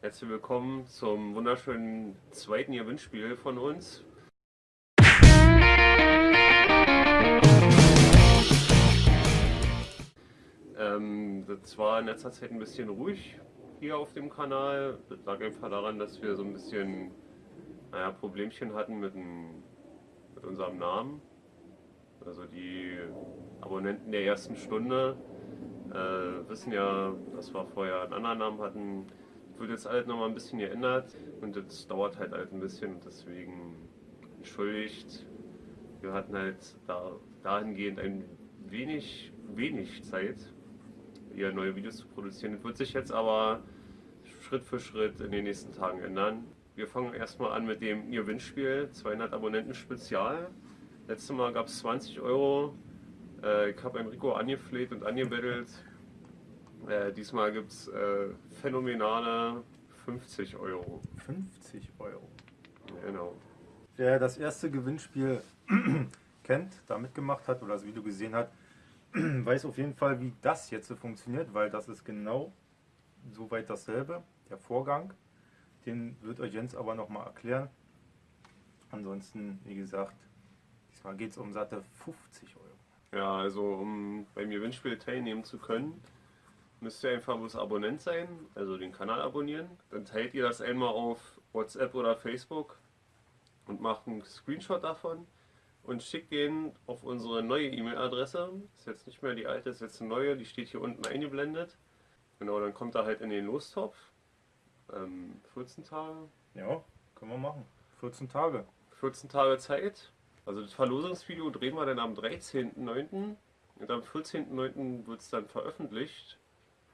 Herzlich willkommen zum wunderschönen zweiten Gewinnspiel von uns. Ähm, das war in letzter Zeit ein bisschen ruhig hier auf dem Kanal. Das lag einfach daran, dass wir so ein bisschen naja, Problemchen hatten mit, dem, mit unserem Namen. Also die Abonnenten der ersten Stunde äh, wissen ja, dass wir vorher einen anderen Namen hatten. Wird jetzt halt nochmal ein bisschen geändert und das dauert halt halt ein bisschen und deswegen entschuldigt. Wir hatten halt da, dahingehend ein wenig, wenig Zeit, hier neue Videos zu produzieren. Das wird sich jetzt aber Schritt für Schritt in den nächsten Tagen ändern. Wir fangen erstmal an mit dem Gewinnspiel 200 Abonnenten Spezial. Letztes Mal gab es 20 Euro. Äh, ich habe Enrico angefleht und angebettelt. Äh, diesmal gibt es äh, phänomenale 50 Euro. 50 Euro. Genau. Wer das erste Gewinnspiel kennt, da mitgemacht hat oder das Video gesehen hat, weiß auf jeden Fall, wie das jetzt funktioniert, weil das ist genau soweit dasselbe, der Vorgang. Den wird euch Jens aber nochmal erklären. Ansonsten, wie gesagt, diesmal geht es um satte 50 Euro. Ja, also um beim Gewinnspiel teilnehmen zu können, müsst ihr einfach bloß Abonnent sein, also den Kanal abonnieren. Dann teilt ihr das einmal auf WhatsApp oder Facebook und macht einen Screenshot davon und schickt den auf unsere neue E-Mail-Adresse. Ist jetzt nicht mehr die alte, ist jetzt eine neue, die steht hier unten eingeblendet. Genau, dann kommt er halt in den Lostopf. Ähm, 14 Tage. Ja, können wir machen. 14 Tage. 14 Tage Zeit. Also das Verlosungsvideo drehen wir dann am 13.09. und am 14.09. wird es dann veröffentlicht.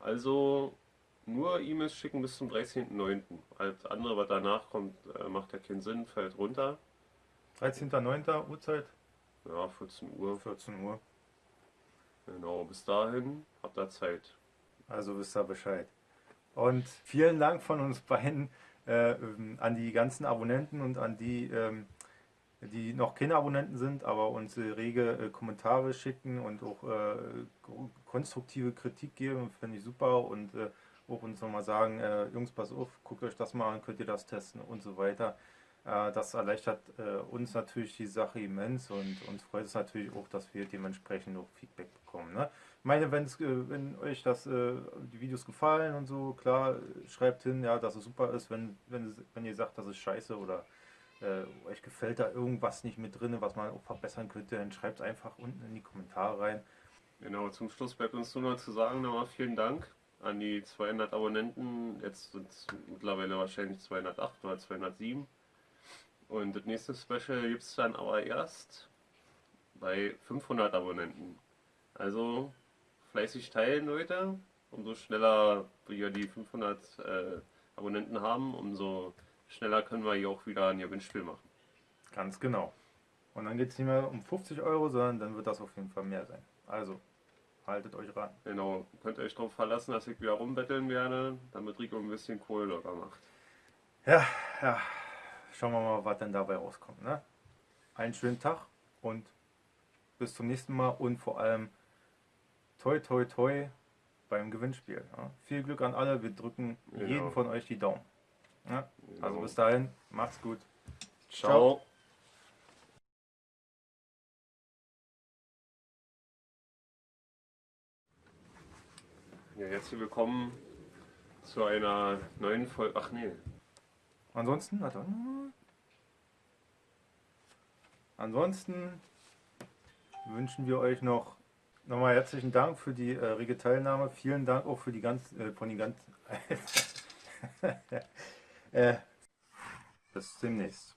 Also nur E-Mails schicken bis zum 13.09. Alles andere, was danach kommt, äh, macht ja keinen Sinn, fällt runter. 13.09. Uhrzeit? Ja, 14 Uhr. 14 Uhr. Genau, bis dahin habt ihr Zeit. Also wisst ihr Bescheid. Und vielen Dank von uns beiden äh, an die ganzen Abonnenten und an die, ähm, die noch keine Abonnenten sind, aber uns äh, rege äh, Kommentare schicken und auch äh, konstruktive Kritik geben, finde ich super. Und auch uns nochmal sagen, Jungs, pass auf, guckt euch das mal an, könnt ihr das testen und so weiter. Das erleichtert uns natürlich die Sache immens und uns freut es natürlich auch, dass wir dementsprechend auch Feedback bekommen. Ne? Ich meine, wenn's, wenn euch das, die Videos gefallen und so, klar, schreibt hin, ja, dass es super ist. Wenn, wenn, wenn ihr sagt, das ist scheiße oder äh, euch gefällt da irgendwas nicht mit drin, was man auch verbessern könnte, dann schreibt es einfach unten in die Kommentare rein. Genau, zum Schluss bleibt uns nur noch zu sagen, nochmal vielen Dank an die 200 Abonnenten. Jetzt sind es mittlerweile wahrscheinlich 208 oder 207. Und das nächste Special gibt es dann aber erst bei 500 Abonnenten. Also fleißig teilen, Leute. Umso schneller wir die 500 äh, Abonnenten haben, umso schneller können wir hier auch wieder ein Gewinnspiel machen. Ganz genau. Und dann geht es nicht mehr um 50 Euro, sondern dann wird das auf jeden Fall mehr sein. Also, haltet euch ran. Genau, könnt ihr euch darauf verlassen, dass ich wieder rumbetteln werde, damit Rico ein bisschen Kohle locker macht. Ja, ja. Schauen wir mal, was denn dabei rauskommt. Ne? Einen schönen Tag und bis zum nächsten Mal und vor allem toi toi toi beim Gewinnspiel. Ja. Viel Glück an alle, wir drücken genau. jeden von euch die Daumen. Ja. Also bis dahin, macht's gut. Ciao. Ciao. Ja, herzlich willkommen zu einer neuen Folge. Ach nee. Ansonsten, warte. Ansonsten wünschen wir euch noch Nochmal herzlichen Dank für die äh, rege Teilnahme. Vielen Dank auch für die ganz, äh, von den ganzen. äh, bis demnächst.